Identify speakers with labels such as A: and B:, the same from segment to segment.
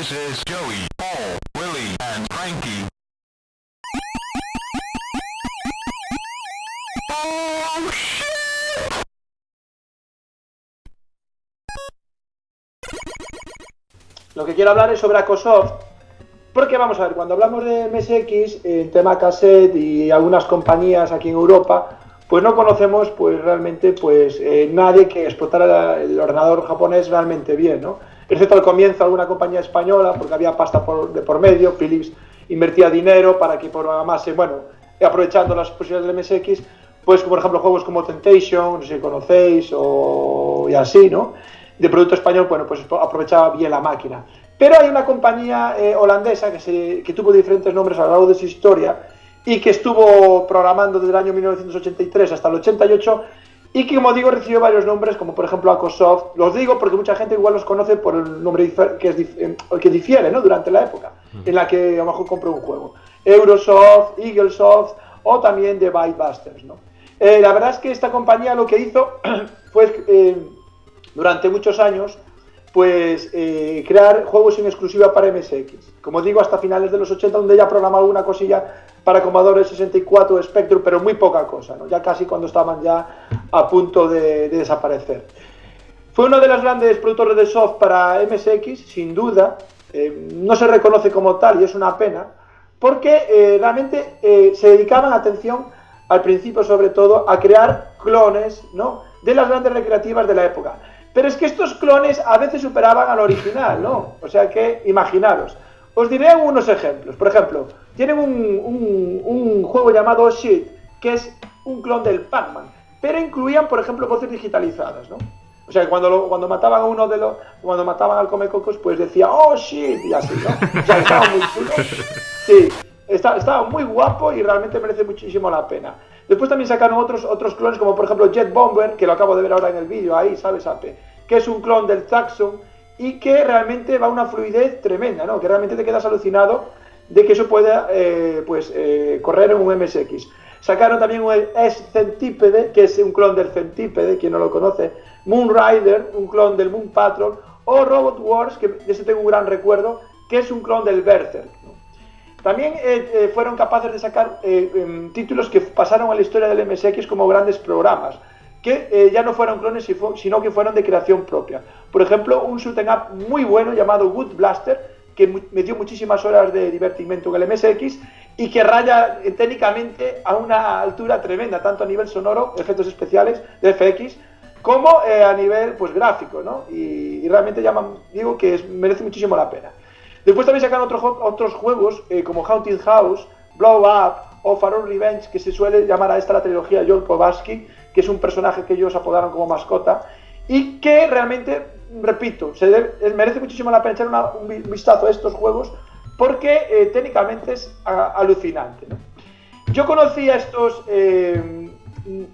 A: This is Joey, Paul, Willie, and Frankie. Oh!
B: Lo que quiero hablar es sobre Acosoft, porque vamos a ver, cuando hablamos de MSX, el tema cassette y algunas compañías aquí en Europa, pues no conocemos pues realmente pues eh, nadie que explotara el ordenador japonés realmente bien, ¿no? Excepto al comienzo alguna compañía española, porque había pasta por, de por medio, Philips invertía dinero para que programase, bueno, aprovechando las posibilidades del MSX, pues por ejemplo juegos como Temptation, no sé si conocéis, o y así, ¿no? De producto español, bueno, pues aprovechaba bien la máquina. Pero hay una compañía eh, holandesa que, se, que tuvo diferentes nombres a lo largo de su historia y que estuvo programando desde el año 1983 hasta el 88 y que, como digo, recibió varios nombres, como por ejemplo Acosoft. Los digo porque mucha gente igual los conoce por el nombre que, es, eh, que difiere ¿no? durante la época en la que a lo mejor compró un juego. Eurosoft, Eaglesoft o también The Bytebusters. ¿no? Eh, la verdad es que esta compañía lo que hizo fue, eh, durante muchos años, pues eh, crear juegos en exclusiva para MSX. Como digo, hasta finales de los 80, donde ya programaba alguna cosilla para Commodore 64 Spectrum, pero muy poca cosa, ya casi cuando estaban ya a punto de, de desaparecer. Fue uno de los grandes productores de soft para MSX, sin duda. Eh, no se reconoce como tal y es una pena, porque eh, realmente eh, se dedicaban atención al principio, sobre todo, a crear clones ¿no? de las grandes recreativas de la época. Pero es que estos clones a veces superaban al original, ¿no? O sea que, imaginaros. Os diré unos ejemplos. Por ejemplo, tienen un, un, un juego llamado Shit, que es un clon del Pac-Man, pero incluían, por ejemplo, voces digitalizadas, ¿no? O sea, cuando, lo, cuando mataban a uno de los, cuando mataban al Comecocos, pues decía, oh shit, y así, ¿no? O sea, estaba muy chulo. Sí, está, estaba muy guapo y realmente merece muchísimo la pena. Después también sacaron otros, otros clones, como por ejemplo Jet Bomber, que lo acabo de ver ahora en el vídeo, ahí, ¿sabes, Ape? Que es un clon del Taxon y que realmente va a una fluidez tremenda, ¿no? Que realmente te quedas alucinado de que eso pueda, eh, pues, eh, correr en un MSX. Sacaron también un S-Centípede, que es un clon del Centípede, quien no lo conoce. Moon Rider, un clon del Moon Patrol. O Robot Wars, que de ese tengo un gran recuerdo, que es un clon del Berserk. También eh, fueron capaces de sacar em, títulos que pasaron a la historia del MSX como grandes programas, que ya no fueron clones, sino que fueron de creación propia. Por ejemplo, un shooting up muy bueno llamado Wood Blaster, que me dio muchísimas horas de divertimento en el MSX y que raya técnicamente a una altura tremenda, tanto a nivel sonoro, efectos especiales de FX, como eh, a nivel pues gráfico, ¿no? Y, realmente llaman, digo que merece muchísimo la pena. Después también sacan otros, juegos eh, como Haunted House, Blow Up o Farol Revenge, que se suele llamar a esta la trilogía Joel Kowalski, que es un personaje que ellos apodaron como mascota, y que realmente, repito, se debe, merece muchísimo la pena echar una, un vistazo a estos juegos porque eh, técnicamente es a, alucinante. ¿no? Yo conocí a estos eh,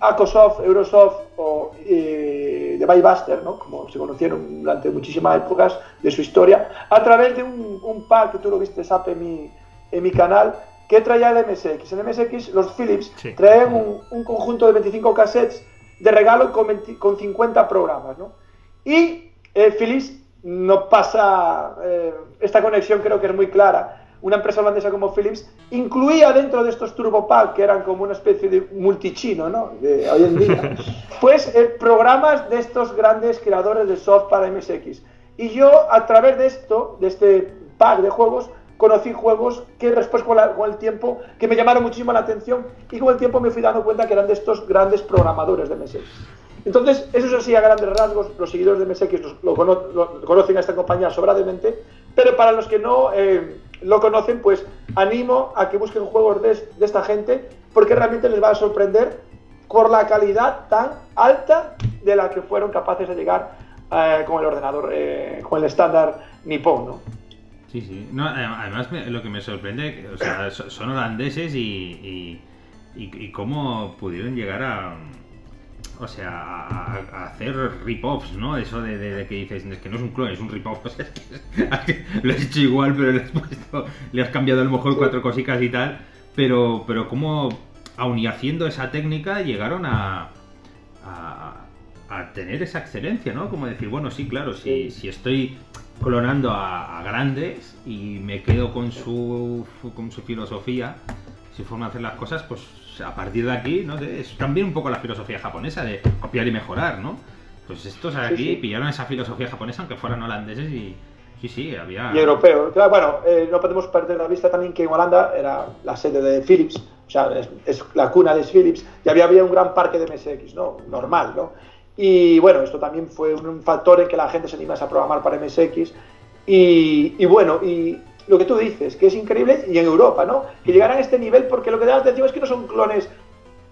B: Acosoft, Eurosoft o eh, The Bybuster, ¿no? como se conocieron durante muchísimas épocas de su historia, a través de un, un pack que tú lo viste, Sap, en mi, en mi canal, que traía el MSX. En MSX los Philips
C: Sí.
B: traen un, un conjunto de 25 cassettes de regalo con, 20 con 50 programas. ¿no? Y eh, Philips no pasa, eh, esta conexión creo que es muy clara. Una empresa holandesa como Philips incluía dentro de estos Turbo Pack, que eran como una especie de multichino, ¿no? De hoy en día, pues eh, programas de estos grandes creadores de soft para MSX. Y yo, a través de esto, de este pack de juegos, conocí juegos que después con, el tiempo, que me llamaron muchísimo la atención y con el tiempo me fui dando cuenta que eran de estos grandes programadores de MSX. Entonces, eso es así a grandes rasgos, los seguidores de MSX conocen a esta compañía sobradamente, pero para los que no eh, lo conocen, pues animo a que busquen juegos de, de esta gente, porque realmente les va a sorprender por la calidad tan alta de la que fueron capaces de llegar eh, con el ordenador, eh, con el estándar nipón, ¿no?
C: Sí, sí. No, además, lo que me sorprende, o sea, so- son holandeses y, y, y- y cómo pudieron llegar a. O sea, a, a hacer rip-offs, ¿no? Eso de, de- de que dices, es que no es un clon, es un rip-off. O sea, es que lo has hecho igual, pero le has puesto, le has cambiado a lo mejor cuatro cositas y tal. Pero, pero cómo, aun y haciendo esa técnica, llegaron a, a, a tener esa excelencia, ¿no? Como decir, bueno, sí, claro, si, si estoy clonando a, a grandes y me quedo con su, con su filosofía, su forma de hacer las cosas, pues a partir de aquí, ¿no? es también un poco la filosofía japonesa de copiar y mejorar, ¿no? Pues estos aquí
B: sí.
C: pillaron esa filosofía japonesa, aunque fueran holandeses, y sí, sí, había...
B: y europeo. Claro, bueno, eh, no podemos perder de vista también que en Holanda era la sede de Philips, o sea, es, es la cuna de Philips, y había, había un gran parque de MSX, ¿no? Normal, ¿no? Y bueno, esto también fue un, factor en que la gente se animase a programar para MSX. Y, y bueno, y lo que tú dices, que es increíble, y en Europa, ¿no? Que llegaran a este nivel, porque lo que da la atención es que no son clones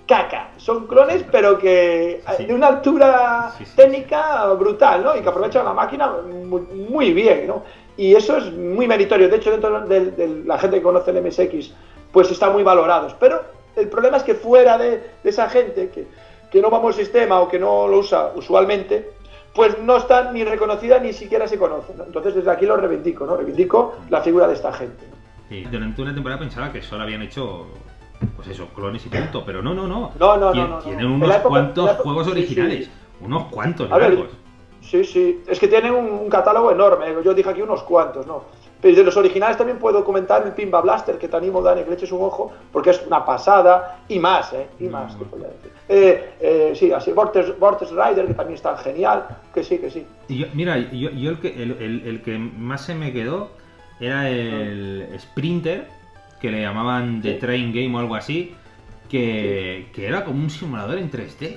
B: caca, son clones, pero que
C: Sí.
B: de una altura
C: Sí, sí, sí.
B: técnica brutal, ¿no? Y que aprovechan la máquina muy, muy bien, ¿no? Y eso es muy meritorio. De hecho, dentro de, de la gente que conoce el MSX, pues están muy valorados. Pero el problema es que fuera de, de esa gente que, que no vamos al sistema o que no lo usa usualmente, pues no está ni reconocida ni siquiera se conoce. ¿no? Entonces, desde aquí lo reivindico, ¿no? Reivindico la figura de esta gente.
C: Sí, durante una temporada pensaba que solo habían hecho, pues eso, clones y punto, pero no, no, no.
B: No, no, no,
C: Tien-
B: no, no.
C: Tienen
B: En
C: unos
B: época-
C: cuantos
B: época-
C: juegos
B: sí, sí.
C: originales, unos cuantos
B: ver. Sí, sí. Es que tienen un, un catálogo enorme. Yo dije aquí unos cuantos, ¿no? Pero de los originales también puedo comentar el Pimba Blaster, que te animo, Dani, que le eches un ojo, porque es una pasada. Y más, ¿eh? Y más,
C: Mm.
B: te podría decir. Eh, eh, sí, así. Vortex, Vortex Rider, que también está genial. Que sí, que sí.
C: Y yo- mira, yo, yo el, que, el, el- el que más se me quedó era el Sprinter, que le llamaban The
B: Sí.
C: Train Game o algo así, que, que era como un simulador en 3D.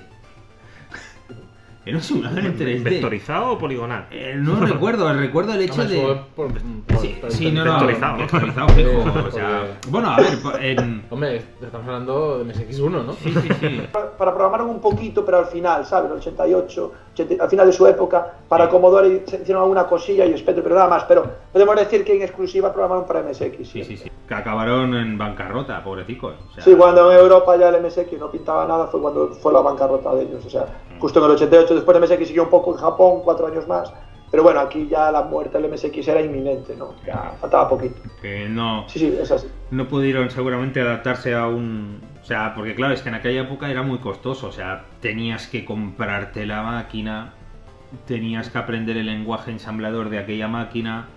C: Era un simulador en 3D.
D: ¿Vectorizado o poligonal?
C: Eh, no recuerdo, recuerdo el hecho
E: Hombre,
C: de...
E: por- por-
C: Sí,
E: por-
C: sí, no, no,
D: Vectorizado.
C: vectorizado, fijo,
E: Eh,
C: o sea, bueno, a ver, en...
E: Hombre, estamos hablando de MSX1, ¿no?
C: Sí, sí, sí.
B: Para, para programar un poquito, pero al final, ¿sabes? El 88, 80 al final de su época, para Commodore se hicieron alguna cosilla y Spectrum, pero nada más. Pero podemos decir que en exclusiva programaron para MSX.
C: Sí, sí, sí. Que acabaron en bancarrota, pobrecicos. O sea,
B: Sí, cuando en Europa ya el MSX no pintaba nada fue cuando fue la bancarrota de ellos. O sea, justo en el 88, después de MSX siguió un poco en Japón, cuatro años más. Pero bueno, aquí ya la muerte del MSX era inminente, ¿no? Ya faltaba poquito.
C: que no,
B: Sí, sí, es así.
C: no pudieron seguramente adaptarse a un... O sea, porque claro, es que en aquella época era muy costoso. O sea, tenías que comprarte la máquina, tenías que aprender el lenguaje ensamblador de aquella máquina,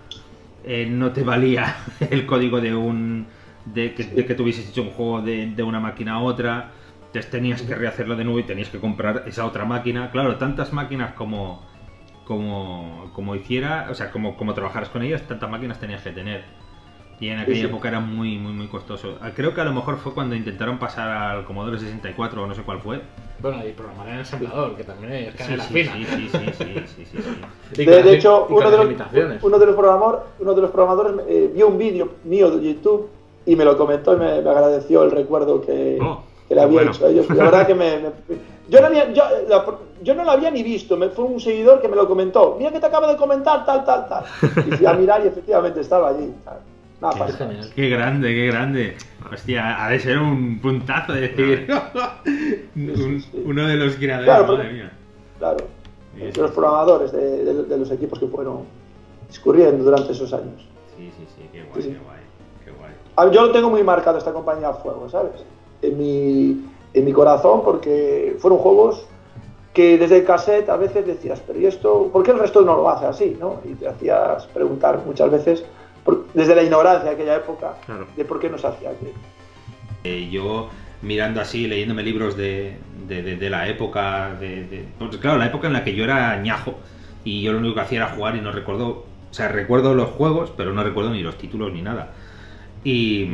C: eh, no te valía el código de un... De que, de que tuvieses hecho un juego de, de una máquina a otra, entonces tenías que rehacerlo de nuevo y tenías que comprar esa otra máquina. Claro, tantas máquinas como, como, como hiciera, o sea, como, como trabajaras con ellas, tantas máquinas tenías que tener. Y en aquella
B: sí.
C: época era muy, muy, muy costoso. Ah, Creo que a lo mejor fue cuando intentaron pasar al Commodore 64 o no sé cuál fue.
E: Bueno, y programar en ensamblador, que también es
C: Sí,
E: canela
C: sí,
E: fina.
C: sí, sí, sí, sí, sí, sí, sí.
E: Y con
B: De, hecho, uno de, los,
E: limitaciones.
B: uno, de los programador, uno de los programadores eh, vio un vídeo mío de YouTube y me lo comentó y me, me agradeció el recuerdo que,
C: Oh,
B: que le había
C: bueno.
B: hecho a ellos. La verdad que me... me- yo, no había, yo, la- yo no lo había ni visto, me fue un seguidor que me lo comentó. Mira que te acabo de comentar tal, tal, tal. Y fui a mirar y efectivamente estaba allí. tal. Nada,
E: Qué.
C: Qué grande, qué grande. Hostia, ha de ser un puntazo decir. Un- uno de los creadores,
B: Claro,
C: madre mía.
B: Claro.
C: Sí,
B: De los programadores de, de- de los equipos que fueron discurriendo durante esos años.
C: Sí, sí, sí, qué guay,
B: Sí, sí.
C: qué guay, qué guay.
B: Yo lo tengo muy marcado esta compañía a fuego, ¿sabes? En mi, en mi corazón, porque fueron juegos que desde el cassette a veces decías, pero ¿y esto? ¿Por qué el resto no lo hace así? ¿no? Y te hacías preguntar muchas veces, por- desde la ignorancia de aquella época,
D: Claro.
B: de por qué no se hacía así.
C: Eh, yo mirando así, leyéndome libros de, de, de- de la época, de, de- pues claro, la época en la que yo era ñajo y yo lo único que hacía era jugar y no recuerdo, o sea, recuerdo los juegos, pero no recuerdo ni los títulos ni nada. Y,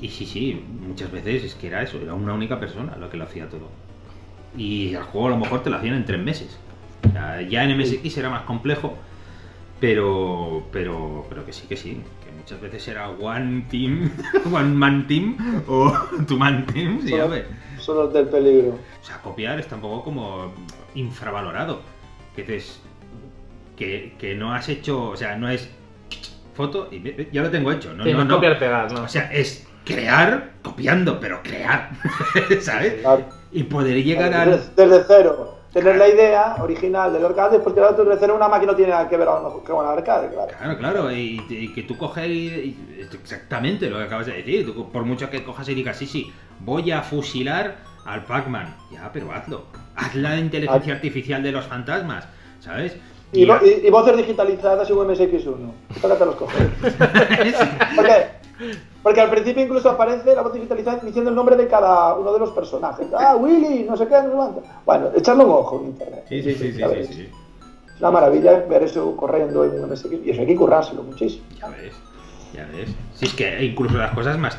C: y sí, sí, muchas veces es que era eso, era una única persona lo que lo hacía todo. Y el juego a lo mejor te lo hacían en tres meses. O sea, ya en MSX era más complejo, pero, pero, pero que sí, que sí, que muchas veces era one team, one man team o two man team, sí.
B: Son los del peligro.
C: O sea, copiar está un poco como infravalorado. Que te es- que, que no has hecho, o sea, no es foto y ya lo tengo hecho. No,
E: Sí,
C: no,
E: no,
C: no.
E: copiar pegar, ¿no?
C: O sea, es crear copiando, pero crear, ¿sabes?
B: Claro.
C: Y poder llegar al...
B: Desde, desde cero. Tener la idea original del arcade, porque la desde cero una máquina no tiene nada que ver con el arcade, claro.
C: Claro, claro, y, y que tú coges y, y- es exactamente lo que acabas de decir. Tú, por mucho que cojas y digas, sí, sí, voy a fusilar al Pac-Man. Ya, pero hazlo. Haz la inteligencia artificial de los fantasmas, ¿sabes?
B: Y, vo- y- y voces digitalizadas y un MSX1. Tócate los cojones. ¿Por qué? Porque al principio incluso aparece la voz digitalizada diciendo el nombre de cada uno de los personajes. Ah, Willy, no sé qué, no sé. Bueno, echarle un ojo en internet.
C: Sí, sí, sí, sí, sí, sí.
B: Es una maravilla ver eso corriendo en un MSX. Y eso hay que currárselo muchísimo.
C: Ya ves, ya ves. Si es que incluso las cosas más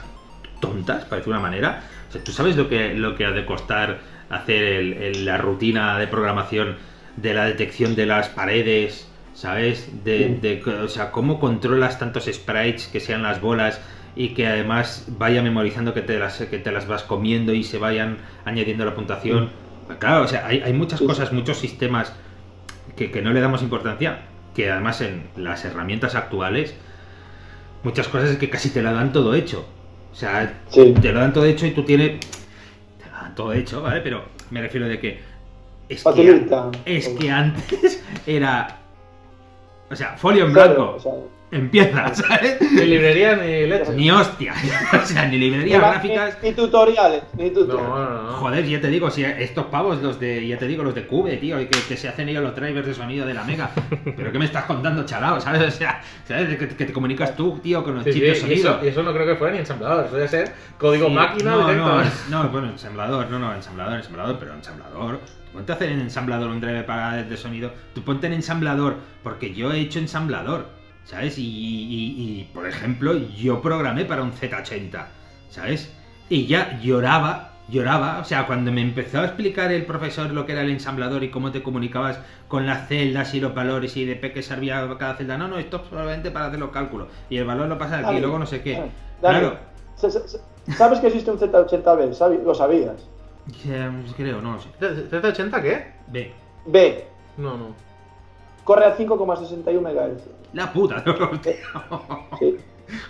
C: tontas, para decir una manera. O sea, ¿tú sabes lo que, lo que ha de costar hacer el- el- la rutina de programación de la detección de las paredes? ¿Sabes? De,
B: Sí.
C: de- o sea, cómo controlas tantos sprites que sean las bolas y que además vaya memorizando que te las, que te las vas comiendo y se vayan añadiendo la puntuación. Claro, o sea, hay, hay muchas
B: Sí,
C: cosas, muchos sistemas que, que no le damos importancia, que además en las herramientas actuales, muchas cosas es que casi te lo dan todo hecho. O sea, te lo dan todo hecho y tú tienes... Te lo dan todo hecho, ¿vale? Pero me refiero de que... Es que, es que antes era... O sea, folio en
B: Claro,
C: blanco.
B: o sea,
C: Empieza, ¿sabes?
E: Ni librería ni leche.
C: Ni hostia. o sea, ni
B: va-
C: gráficas.
B: Ni, ni tutoriales, ni
E: No,
B: tutoriales.
E: no, no.
C: Joder, ya te digo, si estos pavos, los de, ya te digo, los de Cube, tío, que, que se hacen ellos los drivers de sonido de la Mega. Pero ¿qué me estás contando, chalao? ¿Sabes? O sea, ¿sabes? Que, que te comunicas tú, tío, con los
E: Sí, sí,
C: chips de
E: y,
C: sonido.
E: eso, y eso no creo que fuera ni ensamblador, eso debe ser código
C: Sí,
E: máquina
C: no,
E: directo.
C: no, no, bueno, ensamblador, no, no, ensamblador, ensamblador, pero ensamblador. Ponte a hacer en ensamblador un driver para de sonido. Tú ponte en ensamblador, porque yo he hecho ensamblador, ¿sabes? Y, y- y, por ejemplo, yo programé para un Z80, ¿sabes? Y ya lloraba, lloraba, o sea, cuando me empezó a explicar el profesor lo que era el ensamblador y cómo te comunicabas con las celdas y los valores y de qué servía cada celda. No, no, esto es solamente para hacer los cálculos. Y el valor lo pasa aquí y luego no sé qué. Claro.
B: sa- sa- sa- ¿Sabes que existe un Z80B? ¿Sabi- ¿Lo sabías?
C: Eh, Creo, no lo sé.
E: ¿Z80 qué?
C: Ve.
B: B.
E: No, no.
B: Corre a 5,61 MHz.
C: La puta, tío.
B: Sí.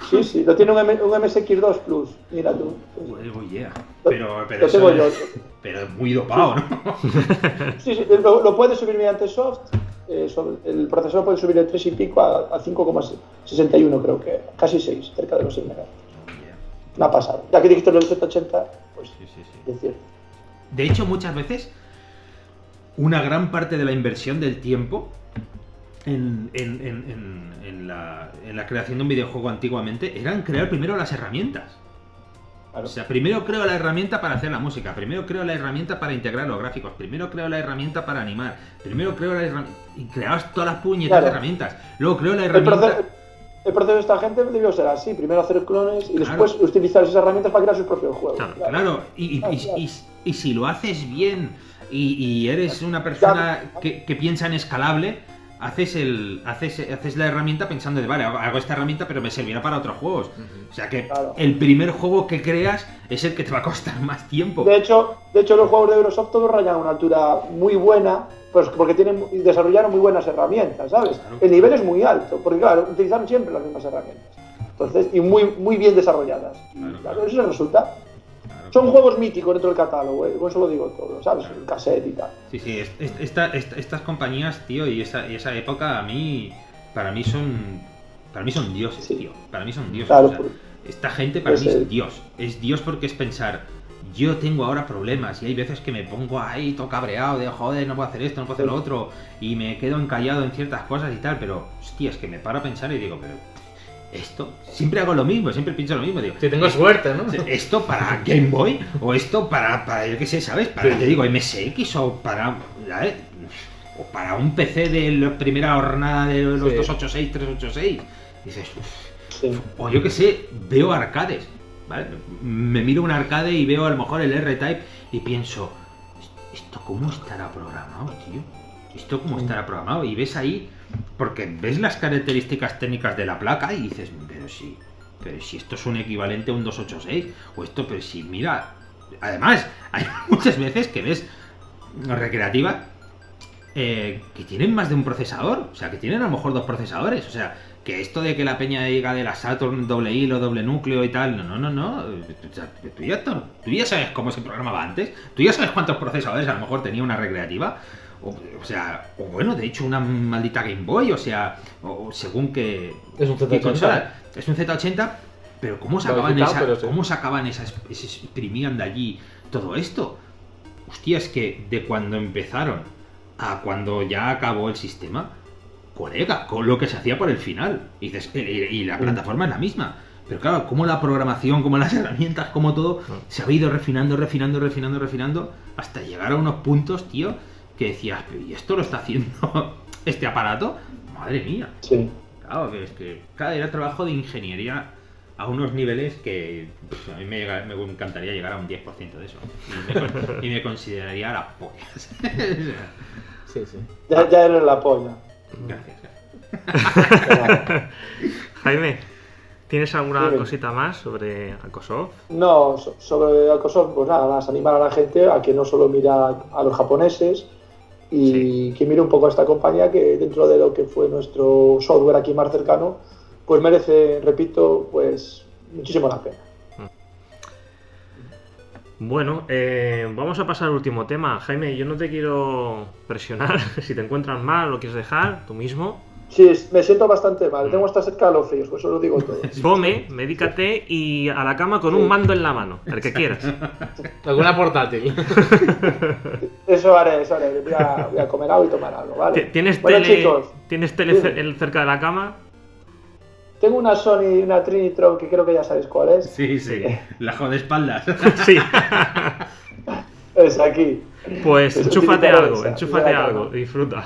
B: Sí, sí, lo tiene un, M- un MSX2 Plus. Mira tú.
C: Oh yeah. Pero, pero,
B: lo tengo yo.
C: es- pero es muy dopado, ¿no?
B: Sí, sí, lo, lo puedes subir mediante soft. eh, sobre- el procesador puede subir de 3 y pico a, a 5,61 creo que. Casi 6, cerca de los 6 MHz. Una pasada. Ya que dijiste lo del Z80, pues
C: Sí, sí, sí.
B: es cierto.
C: De hecho, muchas veces, una gran parte de la inversión del tiempo en, la, en la creación de un videojuego antiguamente eran crear primero las herramientas.
B: Claro.
C: O sea, primero creo la herramienta para hacer la música, primero creo la herramienta para integrar los gráficos, primero creo la herramienta para animar, primero creo la herramienta... Y creabas todas las puñetas
B: Claro.
C: de herramientas. Luego creo la
B: El
C: herramienta...
B: proceso, el proceso de esta gente debió ser así: primero hacer clones y
C: Claro.
B: después utilizar esas herramientas para crear sus propios juegos.
C: Claro, y si lo haces bien y, y eres una persona que, que piensa en escalable, haces el haces, haces la herramienta pensando de, vale, hago- esta herramienta pero me servirá para otros juegos. O sea que
B: Claro.
C: el primer juego que creas es el que te va a costar más tiempo.
B: De hecho, de hecho, los juegos de Eurosoft todos rayan a una altura muy buena, pues porque tienen desarrollaron muy buenas herramientas, ¿sabes?
C: Claro.
B: El nivel es muy alto, porque claro, utilizaron siempre las mismas herramientas. Entonces, y muy, muy bien desarrolladas.
C: Claro,
B: claro, eso resulta. Son juegos míticos dentro del catálogo, ¿eh? con eso lo digo todo, ¿sabes?
C: Claro.
B: El cassette y tal.
C: Sí, sí, es- es- esta- esta- estas compañías, tío, y esa, y esa época a mí, para mí son, para mí son dioses,
B: Sí.
C: tío. Para mí son dioses.
B: Claro,
C: o sea,
B: por-
C: esta gente para mí es Dios. Es Dios porque es pensar, yo tengo ahora problemas y hay veces que me pongo ahí todo cabreado de joder, no puedo hacer esto, no puedo hacer lo otro y me quedo encallado en ciertas cosas y tal, pero hostia, es que me paro a pensar y digo, pero esto, siempre hago lo mismo, siempre pienso lo mismo, digo,
E: Si tengo suerte, ¿no?
C: ¿Esto para Game Boy? ¿O esto para, para yo qué sé, ¿sabes? Para,
E: Sí.
C: te digo, MSX o para... ¿sabes? O para un PC de la primera jornada de los
E: Sí.
C: 286, 386. Dices.
B: Sí.
C: o yo qué sé, veo arcades, ¿vale? Me miro un arcade y veo a lo mejor el R-Type y pienso, ¿esto cómo estará programado, tío? ¿Esto cómo estará programado? Y ves ahí, porque ves las características técnicas de la placa y dices, pero si, pero si esto es un equivalente a un 286, o esto, pero si, mira, además, hay muchas veces que ves recreativas eh, que tienen más de un procesador, o sea, que tienen a lo mejor dos procesadores, o sea, que esto de que la peña diga de la Saturn doble hilo, doble núcleo y tal, no, no, no, no, tú, ya, tú ya sabes cómo se programaba antes, tú ya sabes cuántos procesadores a lo mejor tenía una recreativa, o, o sea, o bueno, de hecho una maldita Game Boy, o sea, o, según que...
E: Es un
C: qué
E: Z80.
C: consola. Es un Z80, pero ¿cómo sacaban, esa,
E: pero sí.
C: ¿cómo sacaban esas, imprimían de allí todo esto? Hostia, es que de cuando empezaron a cuando ya acabó el sistema, colega, con lo que se hacía por el final. Y, dices, y, y la plataforma es la misma. Pero claro, como la programación, como las herramientas, como todo, se ha ido refinando, refinando, refinando, refinando, hasta llegar a unos puntos, tío, que decías, "Pero, ¿y esto lo está haciendo este aparato? Madre mía.
B: Sí.
C: Claro, que es que cada era trabajo de ingeniería a unos niveles que pff, a mí me, llega- me encantaría llegar a un 10% de eso. Y me, y me consideraría la polla.
E: Sí, sí.
B: Ya, ya eres la polla.
C: Gracias. gracias.
D: Jaime, ¿tienes alguna
B: Dime.
D: cosita más sobre Alcosoft?
B: No, so- sobre Alcosoft, pues nada más, animar a la gente a que no solo mira a los japoneses y que mire un poco a esta compañía que dentro de lo que fue nuestro software aquí más cercano, pues merece, repito, pues muchísimo la pena.
D: Bueno, eh, vamos a pasar al último tema. Jaime, yo no te quiero presionar. si te encuentras mal, lo quieres dejar, tú mismo.
B: Sí, me siento bastante mal, tengo hasta cerca de los fríos, pues eso lo digo todo.
D: Come, medícate y a la cama con un mando en la mano, el que quieras.
E: Alguna portátil.
B: Eso haré, eso haré, voy a, voy a comer algo y tomar algo, ¿vale?
D: Ti- ¿Tienes
B: Bueno,
D: tele,
B: chicos,
D: ¿tienes tele cerca de la cama?
B: tengo una Sony, una Trinitron que creo que ya sabéis cuál es.
C: Sí, sí. La de espaldas.
D: Sí.
B: Es aquí.
D: Pues enchúfate algo,
B: esa,
D: enchúfate algo, disfruta.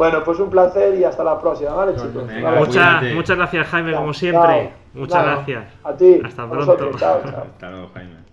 B: Bueno, pues un placer y hasta la próxima, ¿vale, chicos?
C: venga.
D: Muchas, gracias Jaime, como siempre.
B: chao.
D: Muchas gracias.
B: A ti.
D: Hasta pronto.
B: chao, chao.
C: Hasta luego, Jaime.